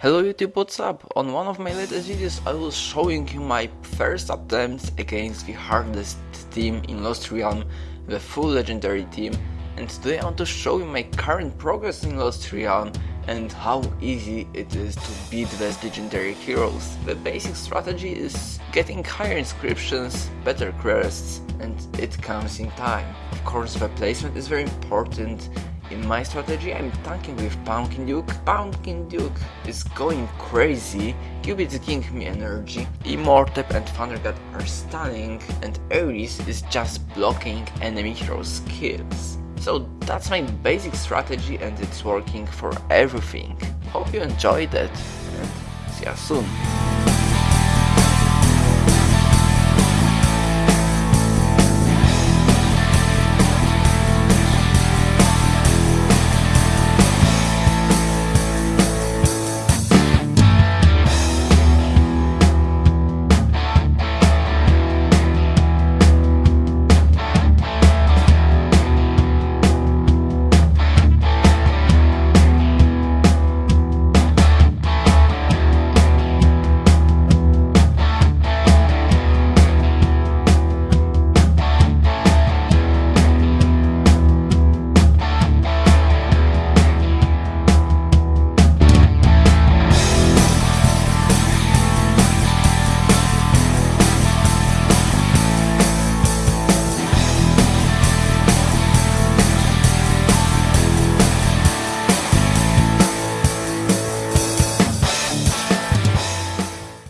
Hello YouTube, what's up? On one of my latest videos I was showing you my first attempt against the hardest team in Lost Realm, the full legendary team, and today I want to show you my current progress in Lost Realm and how easy it is to beat these legendary heroes. The basic strategy is getting higher inscriptions, better crests, and it comes in time. Of course the placement is very important in my strategy I'm tanking with Pumpkin Duke. Pumpkin Duke is going crazy, Cupid's giving me energy, Imhotep and Thunder God are stunning, and Ares is just blocking enemy heroes' skills. So that's my basic strategy and it's working for everything. Hope you enjoyed it and see you soon.